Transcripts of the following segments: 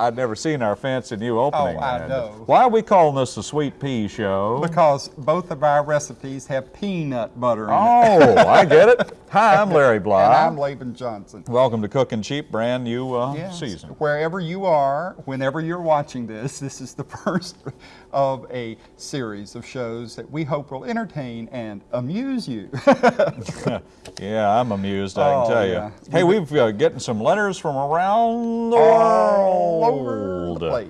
I'd never seen our fancy new opening. Oh, I know. Why are we calling this the Sweet Pea Show? Because both of our recipes have peanut butter in it. Oh, I get it. Hi, I'm Larry Bly. And I'm Laban Johnson. Welcome to Cooking Cheap, brand new uh, Yes. season. Wherever you are, whenever you're watching this, this is the first of a series of shows that we hope will entertain and amuse you. Yeah, I'm amused, I Oh, can tell yeah. you. Hey, we've uh, getting some letters from around the world. Over the place.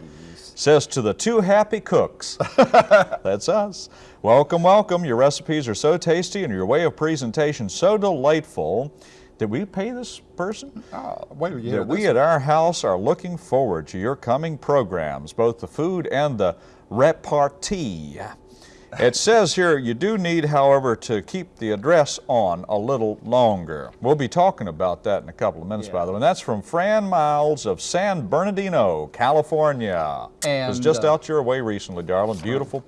Says to the two happy cooks. That's us. Welcome, welcome. Your recipes are so tasty and your way of presentation so delightful. Did we pay this person? Oh, wait that we at our house are looking forward to your coming programs, both the food and the repartee. It says here you do need, however, to keep the address on a little longer. We'll be talking about that in a couple of minutes, by the way. And that's from Fran Miles of San Bernardino, California. it was just uh, out your way recently, darling. Beautiful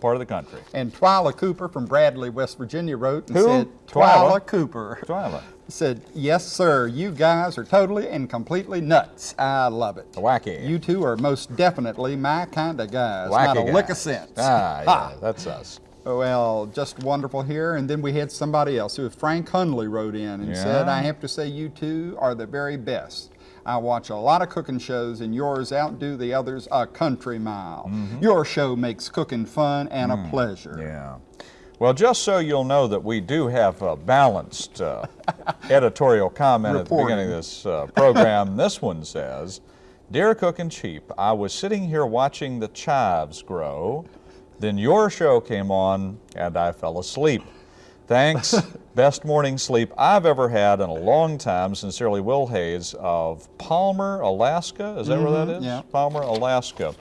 part of the country. And Twyla Cooper from Bradley, West Virginia wrote and Who? said, Twyla? Twyla Cooper Twyla. said, yes, sir, you guys are totally and completely nuts. I love it. Wacky. You two are most definitely my kind of guys. Not a Wacky lick of sense. Ah, yeah, that's us. Well, just wonderful here. And then we had somebody else who, was Frank Hunley, wrote in and said, I have to say you two are the very best. I watch a lot of cooking shows, and yours outdo the others a country mile. Your show makes cooking fun and a pleasure. Yeah. Well, just so you'll know that we do have a balanced uh, editorial comment at the beginning of this uh, program. this one says, Dear Cook and Cheap, I was sitting here watching the chives grow. Then your show came on and I fell asleep. Thanks. Best morning sleep I've ever had in a long time. Sincerely, Will Hayes of Palmer, Alaska. Is that where that is? yeah. Palmer, Alaska.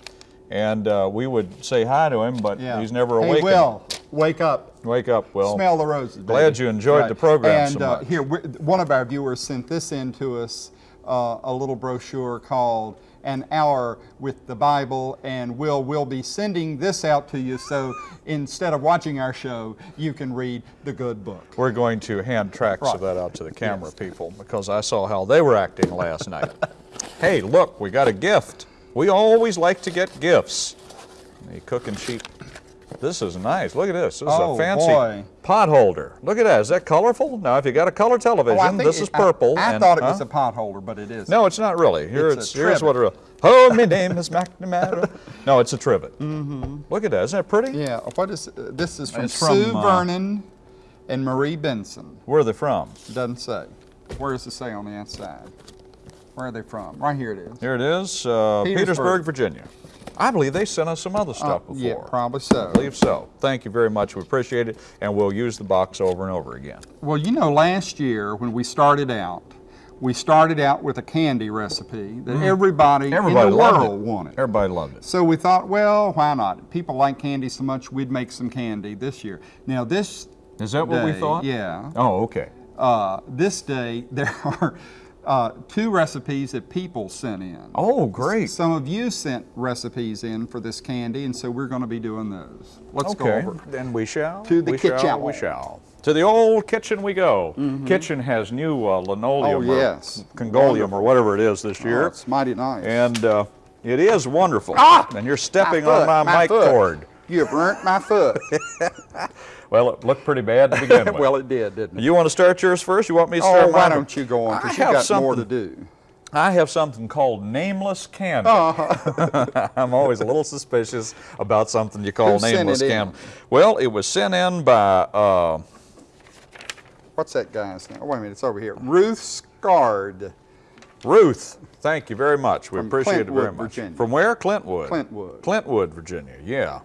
And uh, we would say hi to him, but Yeah. he's never hey. Will, wake up. Wake up, Will. Smell the roses. Glad you enjoyed the program and, so uh, here, one of our viewers sent this in to us, uh, a little brochure called "An Hour with the Bible," and Will will be sending this out to you. So instead of watching our show, you can read the good book. We're going to hand tracks of that out to the camera people because I saw how they were acting last night. Hey, look, we got a gift. We always like to get gifts. The cooking sheep. This is nice. Look at this. This is Oh, a fancy boy. Pot holder. Look at that. Is that colorful? Now, if you got a color television, Oh, this it- is purple. I, I and- thought it was a pot holder, but it is. No, it's not really. Here It's it's, here's what trivet. a Oh, my name is McNamara. No, it's a trivet. Mm-hmm. Look at that. Isn't that pretty? Yeah. What is uh, this? Is from It's from, Sue uh, Vernon and Marie Benson. Where are they from? Doesn't say. Where does it say on the outside? Where are they from? Right here it is. Here it is, uh, Petersburg. Petersburg. Virginia. I believe they sent us some other stuff Uh, before. yeah, probably so. I believe so. Thank you very much. We appreciate it, and we'll use the box over and over again. Well, you know, last year when we started out, we started out with a candy recipe that everybody, Mm. Everybody in the world it. wanted. Everybody loved it. So we thought, well, why not? People like candy so much, we'd make some candy this year. Now this Is that what we thought? Yeah. Oh, okay. Uh, this day there are uh, two recipes that people sent in. Oh, great. Some of you sent recipes in for this candy, and so we're going to be doing those. Let's okay. go over. Then we shall. To the we kitchen. Shall, we shall. To the old kitchen we go. Kitchen has new uh, linoleum Oh, or yes. Congoleum or whatever it is this Oh, year. it's mighty nice. and uh, it is wonderful. Ah! And you're stepping My on my, my mic foot. cord. You have burnt my foot. Well, it looked pretty bad to begin with. well, it did, didn't it? You want to start yours first? You want me to start Oh, why mine? don't you go on? Because you have got more to do. I have something called nameless candy. Uh-huh. I'm always a little suspicious about something you call Who nameless candy. Well, it was sent in by uh, What's that guy's name? Oh, wait a minute, it's over here. Ruth Scard, Ruth. Thank you very much. We From appreciate it very Clintwood, much. Virginia. From where? Clintwood. Clintwood. Clintwood, Virginia. Yeah.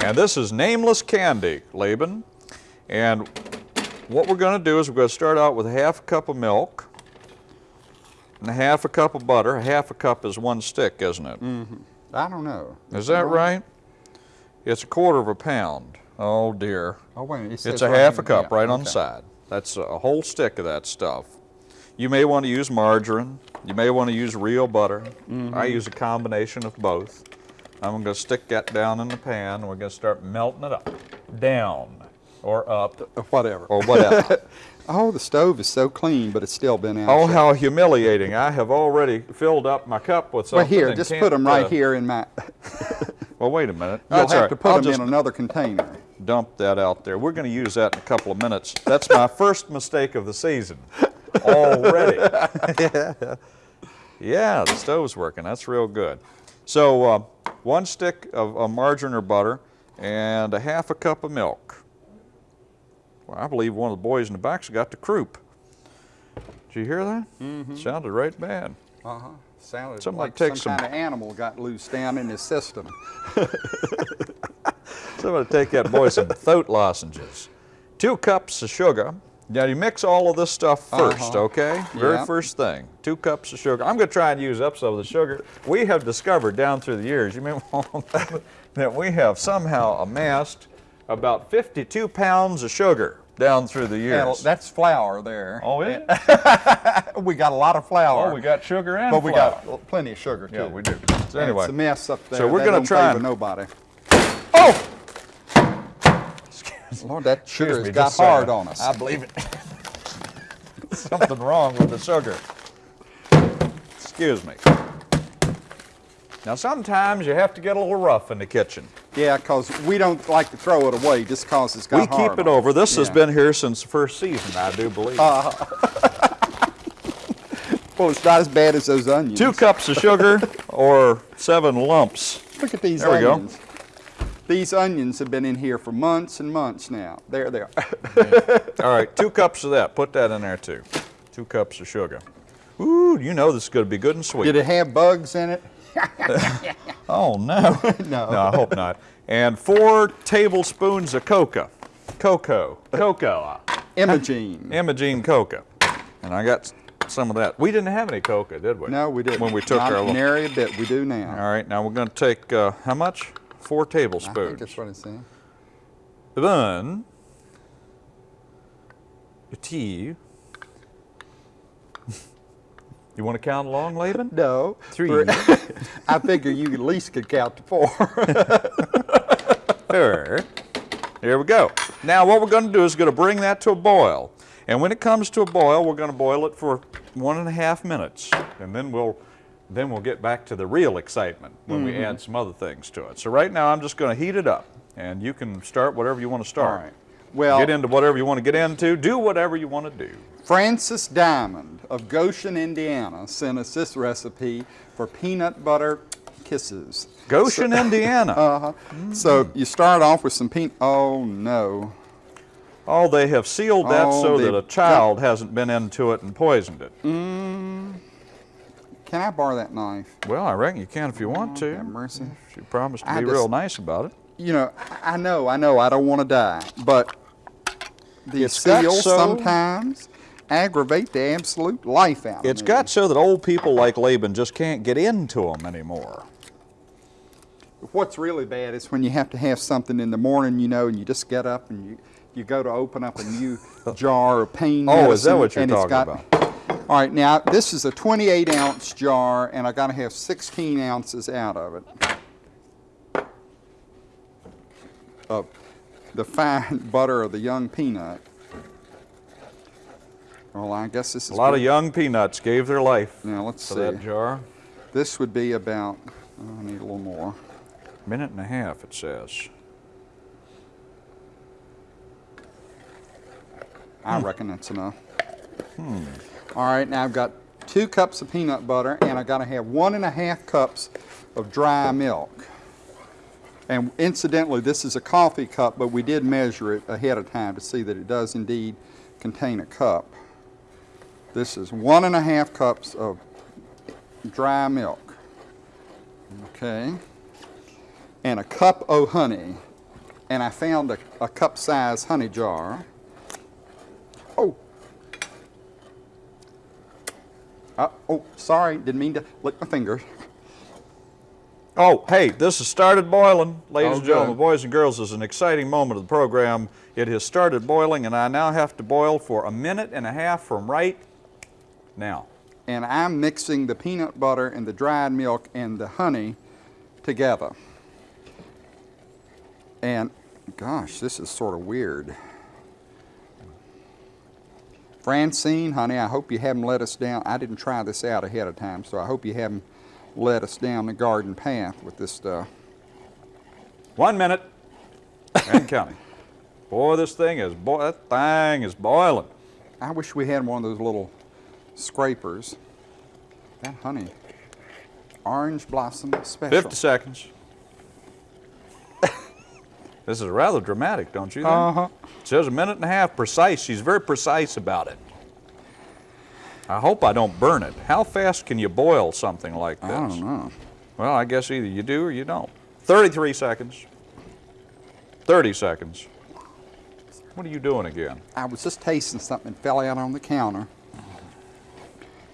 And this is nameless candy, Laban. And what we're going to do is we're going to start out with a half a cup of milk and a half a cup of butter. A half a cup is one stick, isn't it? Mm -hmm. I don't know. Is that right? It's a quarter of a pound. Oh dear. Oh, wait it It's a right half a cup Yeah, right on the side. That's a whole stick of that stuff. You may want to use margarine. You may want to use real butter. Mm-hmm. I use a combination of both. I'm going to stick that down in the pan and we're going to start melting it up. Down. or up whatever. or whatever. Oh, the stove is so clean, but it's still been out. oh, how humiliating. I have already filled up my cup with Well, something. here, just put them right uh, here in my. Well, wait a minute. You'll That's have right. to put I'll them in another container. dump that out there. We're going to use that in a couple of minutes. That's my first mistake of the season already. yeah, the stove's working. That's real good. So uh, one stick of, of margarine or butter and a half a cup of milk. Well, I believe one of the boys in the back's got the croup. Did you hear that? Mm-hmm. Sounded right bad. Uh huh. Sounded Somebody like take some some- kind of animal got loose down in his system. So I'm going to take that boy some throat lozenges. Two cups of sugar. Now you mix all of this stuff 1st Uh-huh. okay? Very Yeah. first thing. Two cups of sugar. I'm going to try and use up some of the sugar. We have discovered down through the years, you mean, that we have somehow amassed about 52 pounds of sugar down through the And years. that's flour there. oh, is it? we got a lot of flour. Oh, we got sugar and but we got plenty of sugar too. Yeah, we do. So anyway, it's a mess up there. so we're gonna try favor and- nobody. oh! Lord, that sugar Excuse has me, got saying. hard on us. I believe it. Something wrong with the sugar. Excuse me. Now sometimes you have to get a little rough in the kitchen. yeah, because we don't like to throw it away just because it's got We hard keep it on over. This has been here since the first season, I do believe. Uh-huh. Well, it's not as bad as those onions. Two cups of sugar or seven lumps. Look at these There we go. These onions have been in here for months and months now. There they are. All right, two cups of that. Put that in there too. Two cups of sugar. Ooh, you know this is going to be good and sweet. Did it have bugs in it? Oh, no. No. No, I hope not. And four tablespoons of cocoa. Cocoa. Cocoa. Imogene. Imogene cocoa. And I got some of that. We didn't have any cocoa, did we? No, we didn't. When we took Not our little. nary a bit. We do now. All right, now we're going to take, uh, how much? Four tablespoons. I think that's what it's saying. Then, the tea. you want to count along, Laban? No. Three. I figure you at least could count to four. Four. Here we go. Now what we're going to do is going to bring that to a boil. And when it comes to a boil, we're going to boil it for one and a half minutes. And then we'll then we'll get back to the real excitement when we mm-hmm. add some other things to it. So right now I'm just going to heat it up. And you can start whatever you want to start. right. Well, Get into whatever you want to get into. Do whatever you want to do. Francis Diamond of Goshen, Indiana, sent us this recipe for peanut butter kisses. Goshen, Indiana. Uh-huh. So mm. you start off with some peanut. Oh no. oh, they have sealed that Oh, so that a child hasn't been into it and poisoned it. Mm-hmm. Can I borrow that knife? Well, I reckon you can if you want oh, to. Have mercy. She promised to I be just- real nice about it. You know, I know, I know, I don't want to die, but the It's seals so- sometimes aggravate the absolute life out of It's me. got so that old people like Laban just can't get into them anymore. What's really bad is when you have to have something in the morning, you know, and you just get up and you, you go to open up a new jar of pain Oh, is that what you're talking got- about? All right, now this is a 28 ounce jar, and I got to have 16 ounces out of it. Of the fine butter of the young peanut. Well, I guess this is A lot of young peanuts gave their life Now let's to see. that jar. This would be about. oh, I need a little more. Minute and a half, it says. I hmm. reckon that's enough. Hmm. All right, now I've got two cups of peanut butter, and I've got to have one and a half cups of dry milk. And incidentally, this is a coffee cup, but we did measure it ahead of time to see that it does indeed contain a cup. This is one and a half cups of dry milk. Okay. And a cup of honey. And I found a, a cup size honey jar. Oh. Uh, oh, sorry, didn't mean to lick my fingers. Oh, hey, this has started boiling. Ladies Oh, and gentlemen, boys and girls, this is an exciting moment of the program. It has started boiling, and I now have to boil for a minute and a half from right now. And I'm mixing the peanut butter and the dried milk and the honey together. And gosh, this is sort of weird. Francine, honey, I hope you haven't let us down. I didn't try this out ahead of time, so I hope you haven't led us down the garden path with this stuff. One minute and counting. Boy, this thing is, boy, that thing is boiling. I wish we had one of those little scrapers. That honey, orange blossom special. 50 seconds. This is rather dramatic, don't you think? Uh-huh. It says a minute and a half, precise. She's very precise about it. I hope I don't burn it. How fast can you boil something like this? I don't know. Well, I guess either you do or you don't. 33 seconds. 30 seconds. What are you doing again? I was just tasting something that fell out on the counter.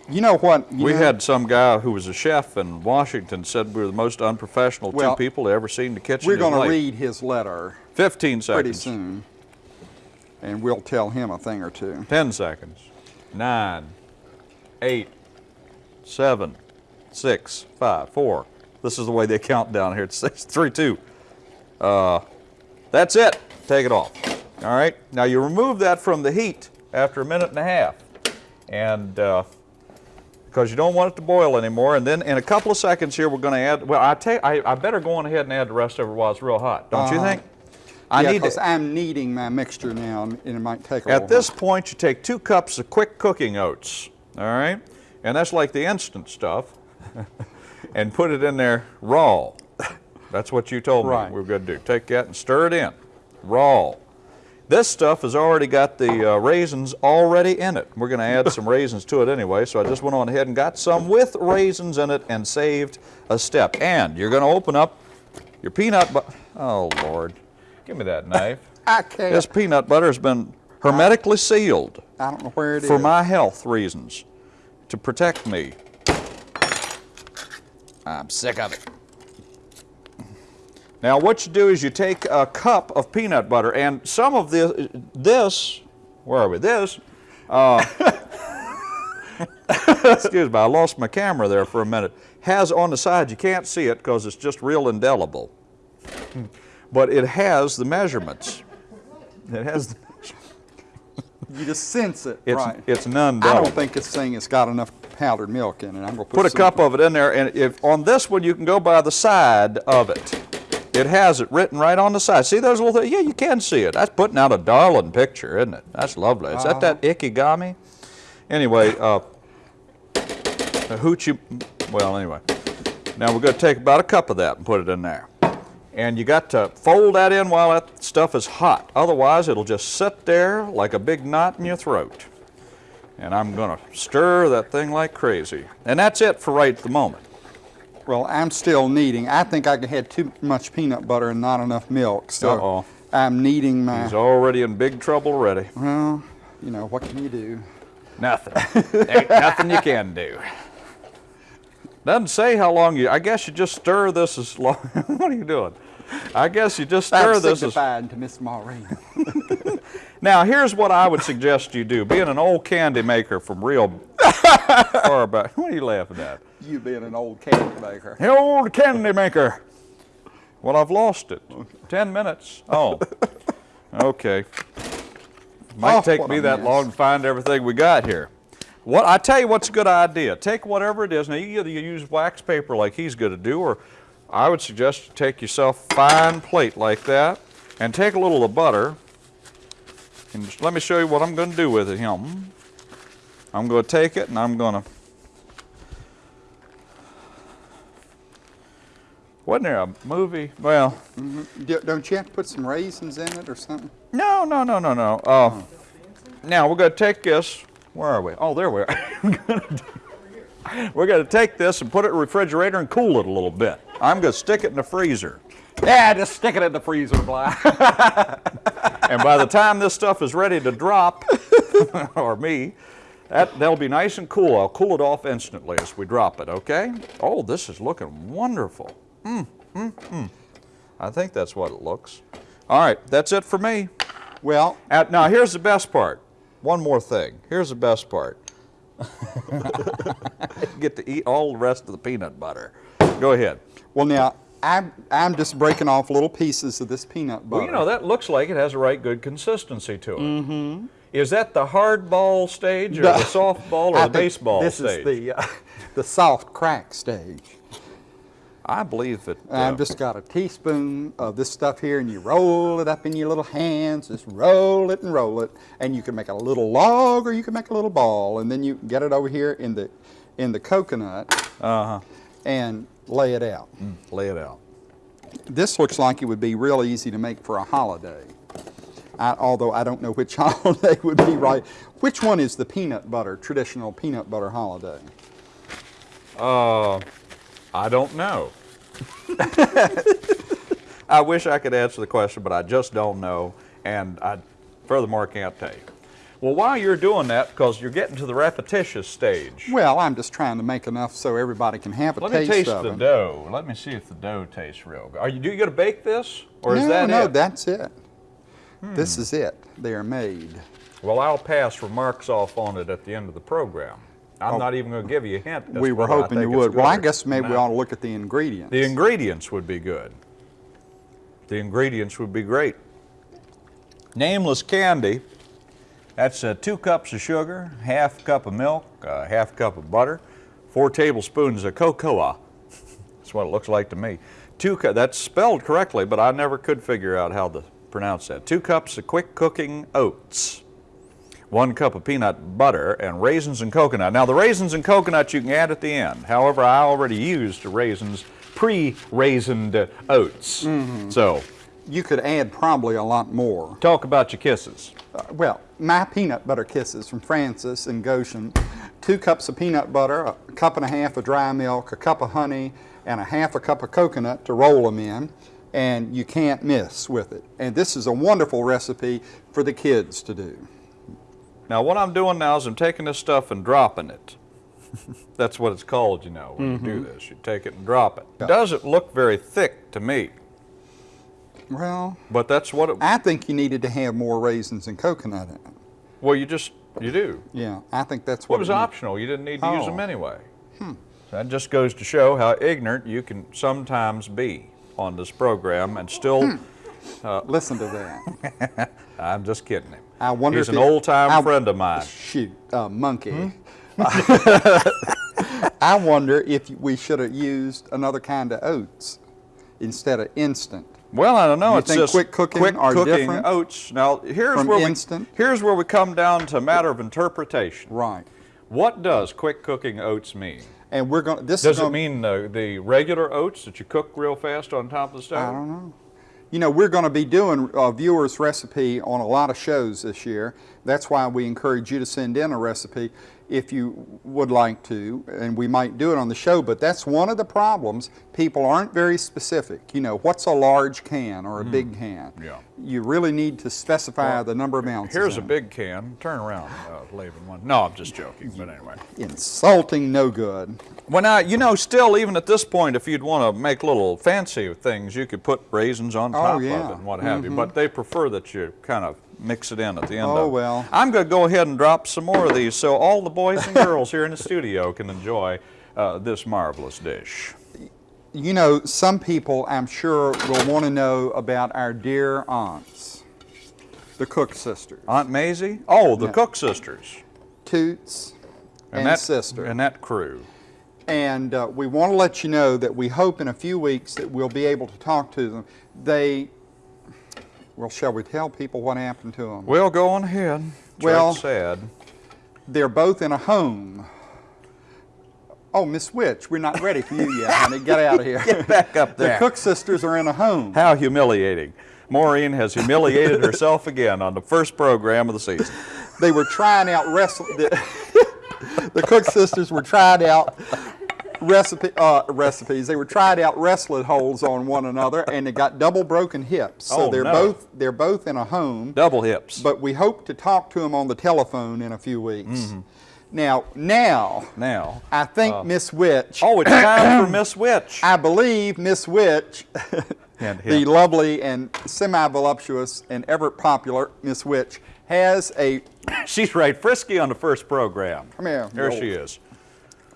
You know what? you we know- had some guy who was a chef in Washington said we were the most unprofessional Well, two people he ever seen in the kitchen. We're going to read his letter 15 seconds. pretty soon, and we'll tell him a thing or two. 10 seconds. Nine, eight, seven, six, five, four. This is the way they count down here. It's six, three, two. Uh, that's it. Take it off. All right. Now you remove that from the heat after a minute and a half, and uh, because you don't want it to boil anymore. And then in a couple of seconds here, we're going to add. Well, I take. I, I better go on ahead and add the rest of it while it's real hot. Don't you Uh-huh. think? I yeah, need. 'cause I'm kneading my mixture now, and it might take a At this point, you take two cups of quick cooking oats, all right? And that's like the instant stuff, and put it in there raw. That's what you told me we were going to do. Take that and stir it in, raw. This stuff has already got the uh, raisins already in it. We're going to add some raisins to it anyway, so I just went on ahead and got some with raisins in it and saved a step. And you're going to open up your peanut butter. Oh, Lord. Give me that knife. I can't. This peanut butter has been hermetically sealed I don't know where it is. for my health reasons to protect me. I'm sick of it. Now what you do is you take a cup of peanut butter and some of this, this, where are we, this, uh, excuse me, I lost my camera there for a minute, has on the side, you can't see it because it's just real indelible, but it has the measurements. It has the you just sense it, It's, right? it's none I don't think this thing has got enough powdered milk in it. I'm gonna put, Put a cup of it in there, and if on this one you can go by the side of it. It has it written right on the side. See those little things? Yeah, you can see it. That's putting out a darling picture, isn't it? That's lovely. Is that that ikigami? Anyway, uh, a hoochie. Well, anyway. Now we're going to take about a cup of that and put it in there. And you got to fold that in while that stuff is hot. Otherwise, it'll just sit there like a big knot in your throat. And I'm going to stir that thing like crazy. And that's it for right at the moment. Well, I'm still kneading. I think I had too much peanut butter and not enough milk, so Uh-oh. I'm kneading my. He's already in big trouble already. Well, you know what can you do? Nothing. Ain't nothing you can do. Doesn't say how long you. I guess you just stir this as long. what are you doing? I guess you just stir this as. to Miss Maureen. Now here's what I would suggest you do. Being an old candy maker from real far back. What are you laughing at? you being an old candy maker. The old candy maker. Well, I've lost it. Ten minutes. Oh. Okay. Might Oh, take me that mess. long to find everything we got here. What I tell you, what's a good idea? Take whatever it is. Now you either use wax paper like he's going to do, or I would suggest you take yourself a fine plate like that, and take a little of the butter, and just let me show you what I'm going to do with it. Here, I'm going to take it and I'm going to. Wasn't there a movie? Well, D- Don't you have to put some raisins in it or something? no, no, no, no, no. Uh, now we're going to take this. Where are we? Oh, there we are. we're going to take this and put it in the refrigerator and cool it a little bit. I'm going to stick it in the freezer. Yeah, just stick it in the freezer, Bly. And by the time this stuff is ready to drop, or me, that, that'll be nice and cool. I'll cool it off instantly as we drop it, okay? Oh, this is looking wonderful. Mm, mm, mm. I think that's what it looks. All right, that's it for me. well, Uh, now, here's the best part. One more thing. Here's the best part. Get to eat all the rest of the peanut butter. Go ahead. well now I'm I'm just breaking off little pieces of this peanut butter. Well, you know, that looks like it has a right good consistency to it. Mm-hmm. Is that the hardball stage or the softball or I the baseball this stage? is the, uh, the soft crack stage. I believe that. uh, I've just got a teaspoon of this stuff here, and you roll it up in your little hands. Just roll it and roll it, and you can make a little log, or you can make a little ball, and then you get it over here in the in the coconut uh-huh. and lay it out. Lay it out. This looks like it would be real easy to make for a holiday. I, although I don't know which holiday would be right. Which one is the peanut butter, traditional peanut butter holiday? Uh, I don't know. I wish I could answer the question, but I just don't know, and I furthermore can't tell you. Well, while you're doing that, because you're getting to the repetitious stage, Well, I'm just trying to make enough so everybody can have a let me taste taste of the them. dough. Let me see if the dough tastes real good. Are you, do you going to bake this, or no, is that no, it? Hmm. that's it. This is it. They are made. Well, I'll pass remarks off on it at the end of the program. I'm Oh. not even going to give you a hint. we were hoping you would. Well, I guess maybe we ought to look at the ingredients. The ingredients would be good. The ingredients would be great. Nameless candy. That's uh, two cups of sugar, half cup of milk, uh, half cup of butter, four tablespoons of cocoa. That's what it looks like to me. Two that's spelled correctly, but I never could figure out how to pronounce that. Two cups of quick cooking oats one cup of peanut butter, and raisins and coconut. Now, the raisins and coconut you can add at the end. However, I already used raisins, pre-raisined oats. So, you could add probably a lot more. talk about your kisses. Uh, well, my peanut butter kisses from Francis and Goshen. Two cups of peanut butter, a cup and a half of dry milk, a cup of honey, and a half a cup of coconut to roll them in. And you can't miss with it. And this is a wonderful recipe for the kids to do. Now, what I'm doing now is I'm taking this stuff and dropping it. That's what it's called, you know, when you do mm-hmm. this. You take it and drop it. Yeah. It doesn't look very thick to me, Well, but that's what it, I think you needed to have more raisins and coconut in it. well, you just, you do. Yeah, I think that's It what was it optional. You didn't need to use Oh. them anyway. So that just goes to show how ignorant you can sometimes be on this program and still. Listen to that. I'm just kidding him. I wonder He's if an old-time friend of mine. Shoot, uh, monkey. Hmm? I wonder if we should have used another kind of oats instead of instant. Well, I don't know. You it's think just quick cooking quick cooking oats. Now, here's where instant? we here's where we come down to a matter of interpretation. Right. What does quick cooking oats mean? And we're going to, this Does it mean the, the regular oats that you cook real fast on top of the stove? I don't know. You know, we're going to be doing a viewer's recipe on a lot of shows this year. That's why we encourage you to send in a recipe if you would like to, and we might do it on the show, but that's one of the problems. People aren't very specific. You know, what's a large can or a mm-hmm. big can? Yeah. You really need to specify the number of ounces. Here's a big can. Turn around, uh, Laban one. No, I'm just joking. But anyway. Insulting, no good. Well, now, you know, still, even at this point, if you'd want to make little fancy things, you could put raisins on top Oh, yeah. of it and what have you. But they prefer that you kind of mix it in at the end Oh, well. I'm going to go ahead and drop some more of these so all the boys and girls here in the studio can enjoy uh, this marvelous dish. You know, some people, I'm sure, will want to know about our dear aunts, the Cook sisters, Aunt Maisie? Oh, the Yeah. Cook sisters. Toots and, that, sister. And that crew. And uh, we want to let you know that we hope in a few weeks that we'll be able to talk to them. They, well, shall we tell people what happened to them? Well, go on ahead. It's Well- sad. They're both in a home. Oh, Miss Witch, we're not ready for you yet, honey. Get out of here. Get back up there. the. Cook sisters are in a home. How humiliating. Maureen has humiliated herself again on the first program of the season. They were trying out wrestling. The, the Cook sisters were trying out recipe uh, recipes. They were trying out wrestling holds on one another, and they got double broken hips. So Oh, they're no. both they're both in a home. Double hips. But we hope to talk to them on the telephone in a few weeks. Mm-hmm. Now, now, now. I think uh, Miss Witch. Oh, it's time for Miss Witch. I believe Miss Witch, the lovely and semi-voluptuous and ever popular Miss Witch, has a She's right frisky on the first program. Come here, There she is.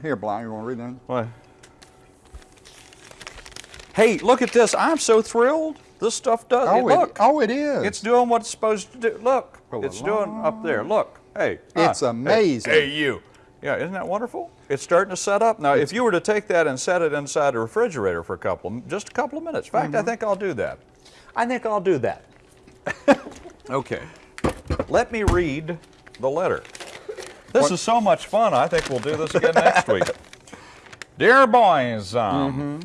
here, Blind. You want to read that? What? Hey, look at this. I'm so thrilled. This stuff does. Oh, look. it, oh, it is. It's doing what it's supposed to do. Look, Pull it's it doing up there. Look, hey. It's ah, amazing. Hey, you. Yeah, isn't that wonderful? It's starting to set up. Now, if you were to take that and set it inside a refrigerator for a couple, just a couple of minutes. In fact, I think I'll do that. I think I'll do that. okay. Let me read the letter. This is so much fun. I think we'll do this again next week. Dear boys, um,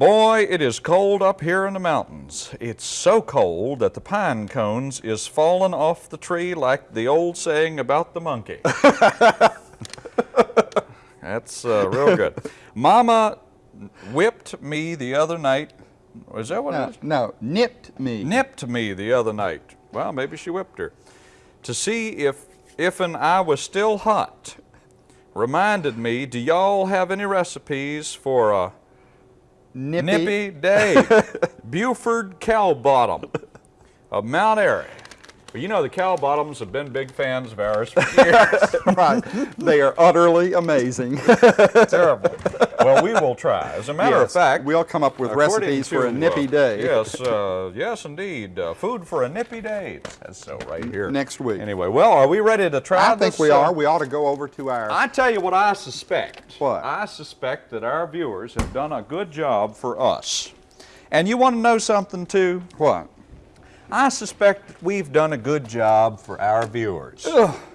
boy, it is cold up here in the mountains. It's so cold that the pine cones is falling off the tree like the old saying about the monkey. That's uh, real good. Mama whipped me the other night. Is that what it no, is? no, nipped me. nipped me the other night. Well, maybe she whipped her. To see if if and I was still hot. Reminded me, do y'all have any recipes for a Nippy. nippy day? Buford Cow Bottom of Mount Airy. Well, you know the Cow Bottoms have been big fans of ours for years. right. They are utterly amazing. Terrible. Well, we will try. As a matter of fact, we'll come up with recipes for a nippy uh, day. Yes, uh, yes, indeed. Uh, food for a nippy day. That's so right here. Next week. Anyway, well, are we ready to try I think we uh, are. We ought to go over to our. I tell you what I suspect. What? I suspect that our viewers have done a good job for us. And you want to know something too? what? I suspect that we've done a good job for our viewers.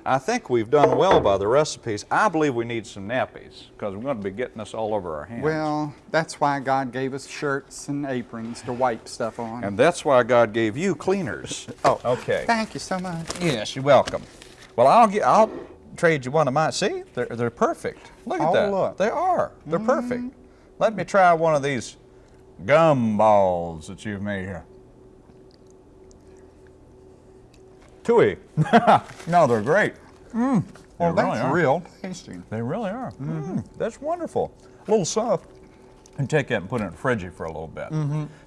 I think we've done well by the recipes. I believe we need some nappies because we're going to be getting this all over our hands. Well, that's why God gave us shirts and aprons to wipe stuff on. and that's why God gave you cleaners. oh, okay. Thank you so much. Yes, you're welcome. Well, I'll get. I'll trade you one of mine. See, they're they're perfect. Look at Oh, that. look. They are. They're mm-hmm. perfect. Let me try one of these gum balls that you've made here. Tui. no, they're great. Mm. Well, they really that's are. real tasty. They really are. Mm, that's wonderful. A little soft. And take that and put it in the fridge for a little bit.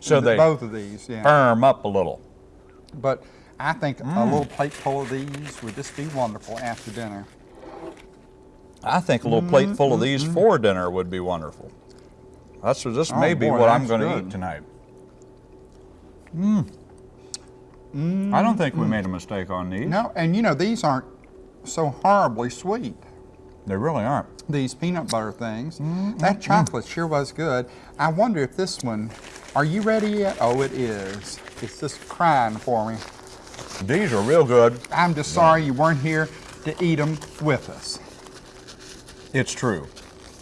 So they Both of these, yeah. firm up a little. But I think a Mm. little plate full of these would just be wonderful after dinner. I think a little plate full of these for dinner would be wonderful. That's what this Oh, may be what I'm going to eat tonight. Mm. I don't think we made a mistake on these. No, and you know these aren't so horribly sweet. They really aren't. These peanut butter things. Mm-hmm. That chocolate sure was good. I wonder if this one. Are you ready yet? Oh, it is. It's just crying for me. These are real good. I'm just sorry you weren't here to eat them with us. It's true.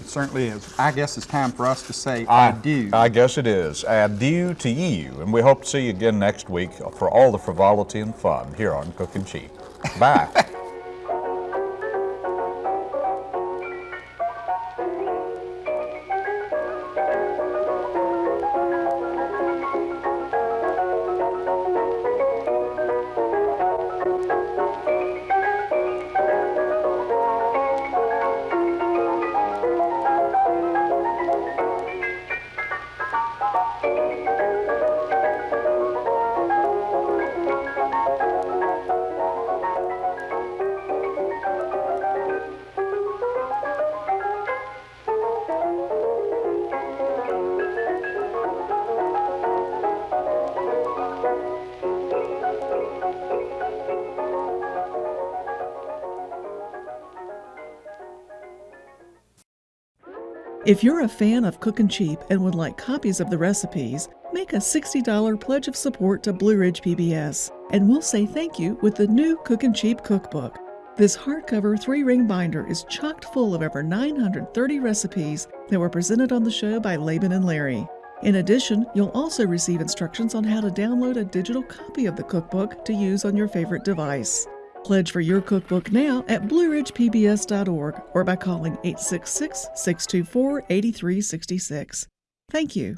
It certainly is. I guess it's time for us to say adieu. I guess it is. Adieu to you, and we hope to see you again next week for all the frivolity and fun here on Cooking Cheap. Bye. If you're a fan of Cookin' Cheap and would like copies of the recipes, make a $60 pledge of support to Blue Ridge PBS, and we'll say thank you with the new Cookin' Cheap cookbook. This hardcover three ring binder is chocked full of over 930 recipes that were presented on the show by Laban and Larry. In addition, you'll also receive instructions on how to download a digital copy of the cookbook to use on your favorite device. Pledge for your cookbook now at blueridgepbs.org or by calling 866 624 8366. Thank you.